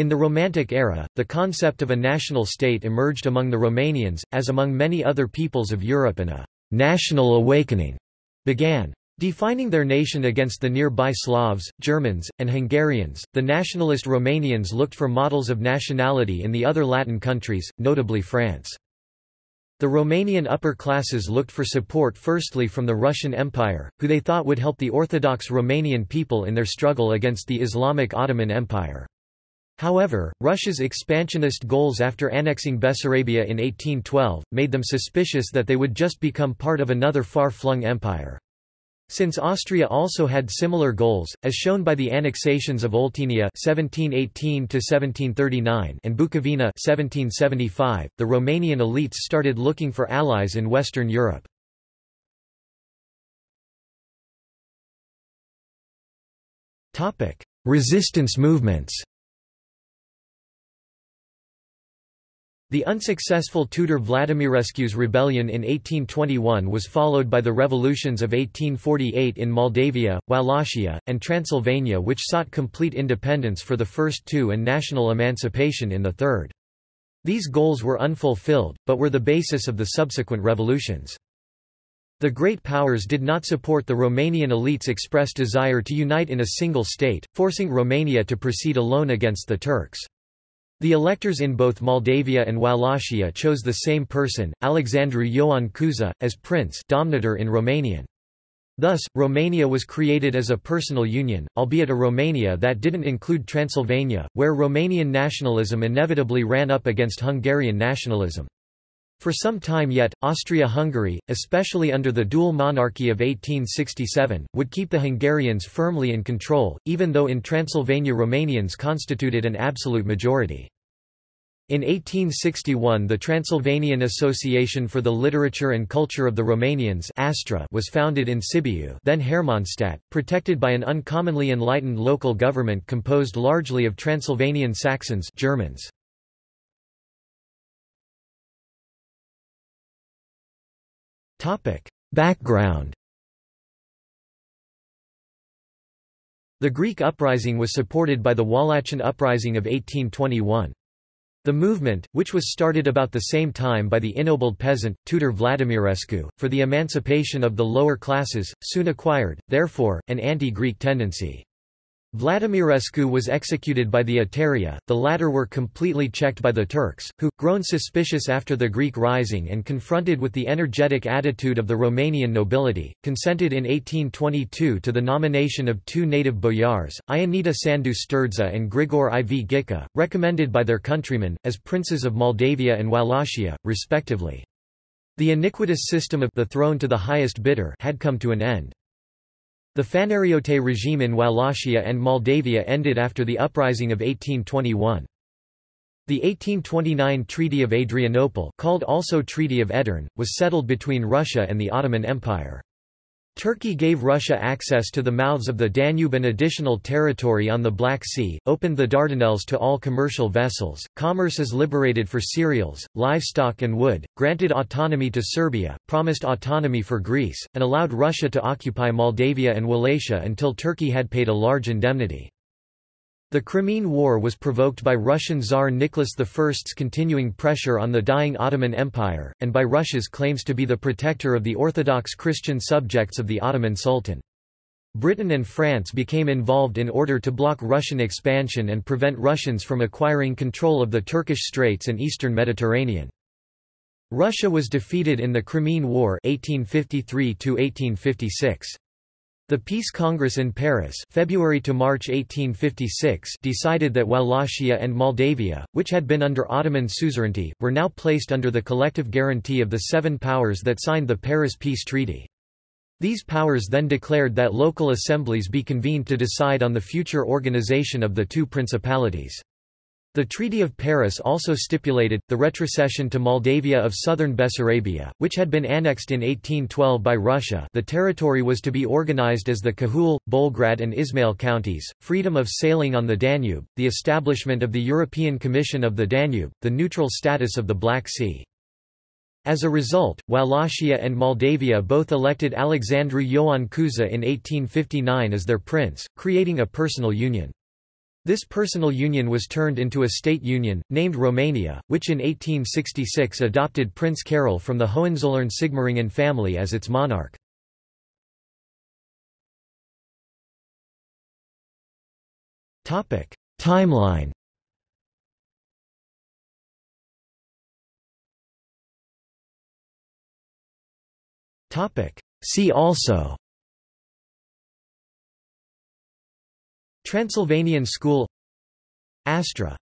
In the Romantic era, the concept of a national state emerged among the Romanians, as among many other peoples of Europe and a «national awakening» began. Defining their nation against the nearby Slavs, Germans, and Hungarians, the nationalist Romanians looked for models of nationality in the other Latin countries, notably France. The Romanian upper classes looked for support firstly from the Russian Empire, who they thought would help the Orthodox Romanian people in their struggle against the Islamic Ottoman Empire. However, Russia's expansionist goals after annexing Bessarabia in 1812, made them suspicious that they would just become part of another far-flung empire. Since Austria also had similar goals, as shown by the annexations of Oltenia (1718–1739) and Bukovina (1775), the Romanian elites started looking for allies in Western Europe. Topic: Resistance movements. The unsuccessful Tudor Vladimirescu's rebellion in 1821 was followed by the revolutions of 1848 in Moldavia, Wallachia, and Transylvania which sought complete independence for the first two and national emancipation in the third. These goals were unfulfilled, but were the basis of the subsequent revolutions. The great powers did not support the Romanian elite's expressed desire to unite in a single state, forcing Romania to proceed alone against the Turks. The electors in both Moldavia and Wallachia chose the same person, Alexandru Ioan Cuza, as prince Domnitor in Romanian. Thus, Romania was created as a personal union, albeit a Romania that didn't include Transylvania, where Romanian nationalism inevitably ran up against Hungarian nationalism. For some time yet, Austria-Hungary, especially under the dual monarchy of 1867, would keep the Hungarians firmly in control, even though in Transylvania Romanians constituted an absolute majority. In 1861 the Transylvanian Association for the Literature and Culture of the Romanians Astra was founded in Sibiu then Hermannstadt, protected by an uncommonly enlightened local government composed largely of Transylvanian Saxons Germans. Topic: Background. The Greek uprising was supported by the Wallachian uprising of 1821. The movement, which was started about the same time by the ennobled peasant, Tudor Vladimirescu, for the emancipation of the lower classes, soon acquired, therefore, an anti-Greek tendency. Vladimirescu was executed by the Etaireia, the latter were completely checked by the Turks, who, grown suspicious after the Greek rising and confronted with the energetic attitude of the Romanian nobility, consented in 1822 to the nomination of two native boyars, Ionita Sandu Sturdza and Grigor IV Ghica, recommended by their countrymen, as princes of Moldavia and Wallachia, respectively. The iniquitous system of the throne to the highest bidder had come to an end. The Fanariote regime in Wallachia and Moldavia ended after the uprising of 1821. The 1829 Treaty of Adrianople called also Treaty of Edirne, was settled between Russia and the Ottoman Empire. Turkey gave Russia access to the mouths of the Danube and additional territory on the Black Sea, opened the Dardanelles to all commercial vessels, commerce is liberated for cereals, livestock and wood, granted autonomy to Serbia, promised autonomy for Greece, and allowed Russia to occupy Moldavia and Wallachia until Turkey had paid a large indemnity. The Crimean War was provoked by Russian Tsar Nicholas I's continuing pressure on the dying Ottoman Empire, and by Russia's claims to be the protector of the Orthodox Christian subjects of the Ottoman Sultan. Britain and France became involved in order to block Russian expansion and prevent Russians from acquiring control of the Turkish Straits and eastern Mediterranean. Russia was defeated in the Crimean War 1853 -1856. The Peace Congress in Paris February to March 1856 decided that Wallachia and Moldavia, which had been under Ottoman suzerainty, were now placed under the collective guarantee of the seven powers that signed the Paris Peace Treaty. These powers then declared that local assemblies be convened to decide on the future organization of the two principalities. The Treaty of Paris also stipulated, the retrocession to Moldavia of southern Bessarabia, which had been annexed in 1812 by Russia the territory was to be organized as the Cahul, Bolgrad and Ismail counties, freedom of sailing on the Danube, the establishment of the European Commission of the Danube, the neutral status of the Black Sea. As a result, Wallachia and Moldavia both elected Alexandru Ioan Cuza in 1859 as their prince, creating a personal union. This personal union was turned into a state union, named Romania, which in 1866 adopted Prince Carol from the Hohenzollern-Sigmaringen family as its monarch. Timeline See also Transylvanian School Astra